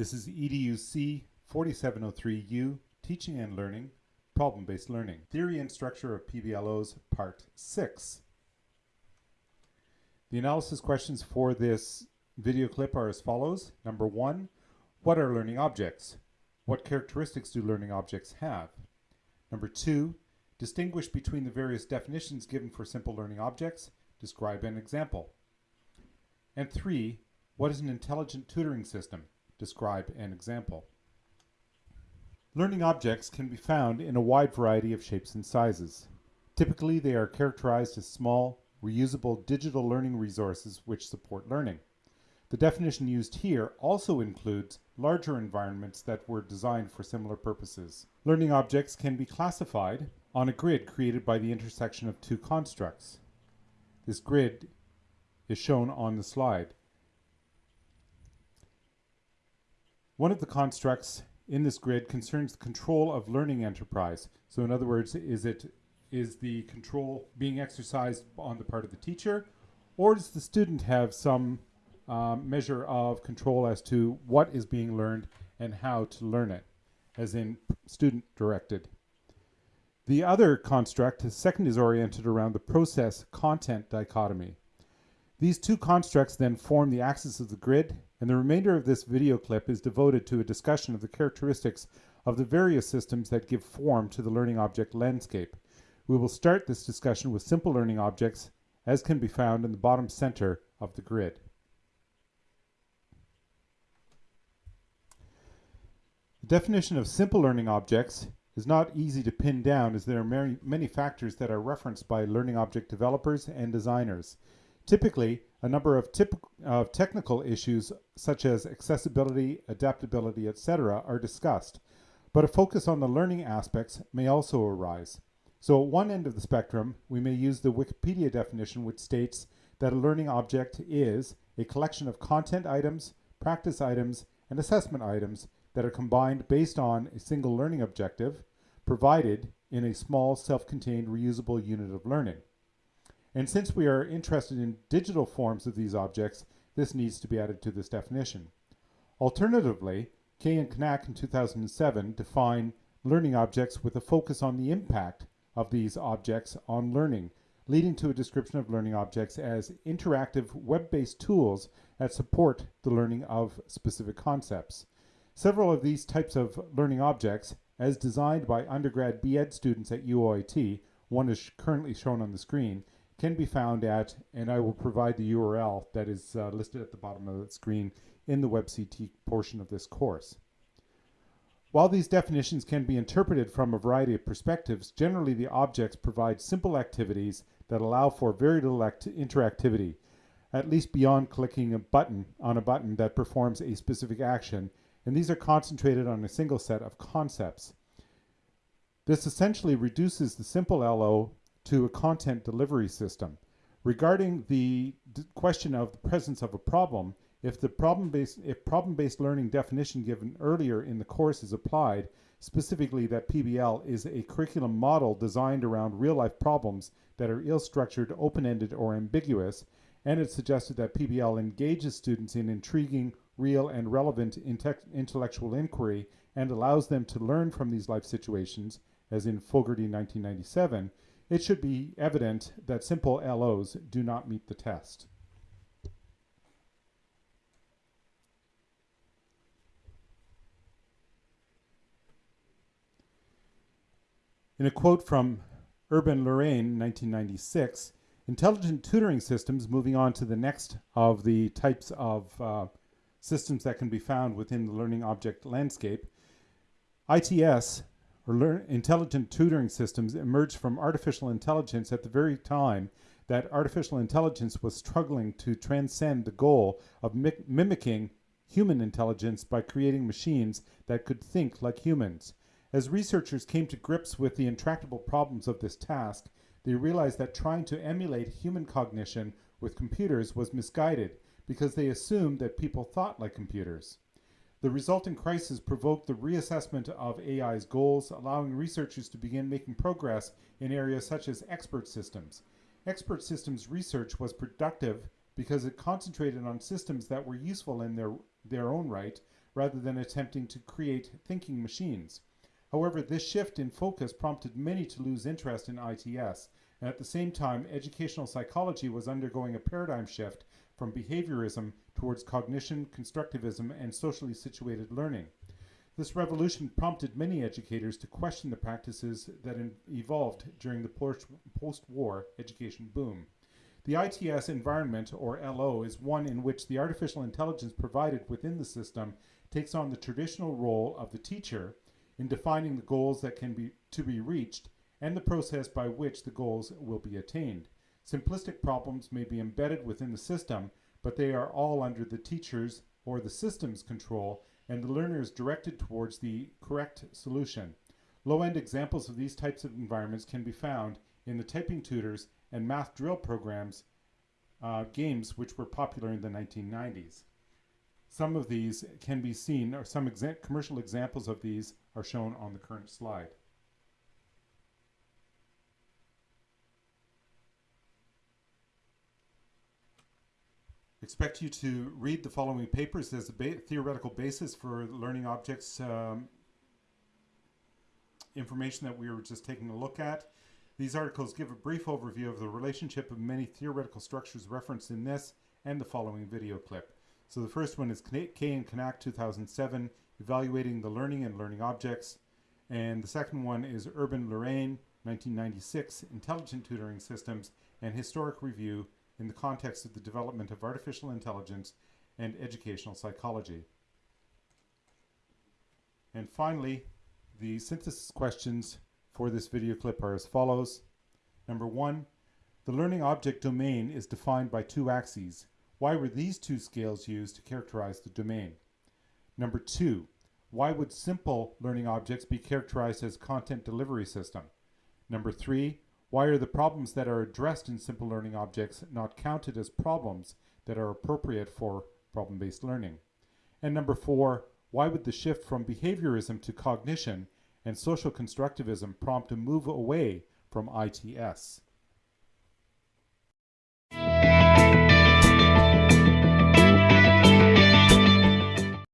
This is EDUC 4703U, Teaching and Learning, Problem-Based Learning. Theory and Structure of PBLOs, Part 6. The analysis questions for this video clip are as follows. Number one, what are learning objects? What characteristics do learning objects have? Number two, distinguish between the various definitions given for simple learning objects. Describe an example. And three, what is an intelligent tutoring system? Describe an example. Learning objects can be found in a wide variety of shapes and sizes. Typically, they are characterized as small, reusable digital learning resources which support learning. The definition used here also includes larger environments that were designed for similar purposes. Learning objects can be classified on a grid created by the intersection of two constructs. This grid is shown on the slide. One of the constructs in this grid concerns the control of learning enterprise. So in other words, is it is the control being exercised on the part of the teacher or does the student have some um, measure of control as to what is being learned and how to learn it, as in student directed. The other construct, the second, is oriented around the process content dichotomy. These two constructs then form the axis of the grid and the remainder of this video clip is devoted to a discussion of the characteristics of the various systems that give form to the learning object landscape. We will start this discussion with simple learning objects as can be found in the bottom center of the grid. The definition of simple learning objects is not easy to pin down as there are many, many factors that are referenced by learning object developers and designers. Typically, a number of, technical issues such as accessibility, adaptability, etc. are discussed, but a focus on the learning aspects may also arise. So at one end of the spectrum, we may use the Wikipedia definition which states that a learning object is a collection of content items, practice items, and assessment items that are combined based on a single learning objective provided in a small self-contained reusable unit of learning. And since we are interested in digital forms of these objects, this needs to be added to this definition. Alternatively, Kay and Knaack in 2007 define learning objects with a focus on the impact of these objects on learning, leading to a description of learning objects as interactive web-based tools that support the learning of specific concepts. Several of these types of learning objects, as designed by undergrad B.Ed students at UOIT, one is currently shown on the screen, can be found at, and I will provide the URL that is uh, listed at the bottom of the screen in the WebCT portion of this course. While these definitions can be interpreted from a variety of perspectives, generally the objects provide simple activities that allow for very little interactivity, at least beyond clicking a button on a button that performs a specific action, and these are concentrated on a single set of concepts. This essentially reduces the simple LO to a content delivery system. Regarding the question of the presence of a problem, if the problem-based if problem-based learning definition given earlier in the course is applied, specifically that PBL is a curriculum model designed around real-life problems that are ill-structured, open-ended, or ambiguous, and it suggested that PBL engages students in intriguing, real, and relevant intellectual inquiry and allows them to learn from these life situations, as in Fogarty 1997, it should be evident that simple LOs do not meet the test. In a quote from Urban-Lurain, 1996, intelligent tutoring systems, moving on to the next of the types of uh, systems that can be found within the learning object landscape, ITS or learn, intelligent tutoring systems emerged from artificial intelligence at the very time that artificial intelligence was struggling to transcend the goal of mi mimicking human intelligence by creating machines that could think like humans. As researchers came to grips with the intractable problems of this task, they realized that trying to emulate human cognition with computers was misguided because they assumed that people thought like computers. The resulting crisis provoked the reassessment of AI's goals, allowing researchers to begin making progress in areas such as expert systems. Expert systems research was productive because it concentrated on systems that were useful in their, their own right, rather than attempting to create thinking machines. However, this shift in focus prompted many to lose interest in ITS, and at the same time, educational psychology was undergoing a paradigm shift from behaviorism towards cognition, constructivism, and socially situated learning. This revolution prompted many educators to question the practices that evolved during the post war education boom. The ITS environment, or LO, is one in which the artificial intelligence provided within the system takes on the traditional role of the teacher in defining the goals that can be to be reached and the process by which the goals will be attained. Simplistic problems may be embedded within the system, but they are all under the teacher's or the system's control and the learner is directed towards the correct solution. Low-end examples of these types of environments can be found in the typing tutors and math drill programs uh, games which were popular in the 1990s. Some of these can be seen, or some exa commercial examples of these are shown on the current slide. Expect you to read the following papers as a ba theoretical basis for learning objects um, information that we were just taking a look at. These articles give a brief overview of the relationship of many theoretical structures referenced in this and the following video clip. So the first one is Kay and Knaack 2007, Evaluating the Learning and Learning Objects. And the second one is Urban-Lurain 1996, Intelligent Tutoring Systems and Historic Review in the context of the development of artificial intelligence and educational psychology. And finally, the synthesis questions for this video clip are as follows. Number one, the learning object domain is defined by two axes. Why were these two scales used to characterize the domain? Number two, why would simple learning objects be characterized as content delivery system? Number three, why are the problems that are addressed in simple learning objects not counted as problems that are appropriate for problem-based learning? And number four, why would the shift from behaviorism to cognition and social constructivism prompt a move away from ITS?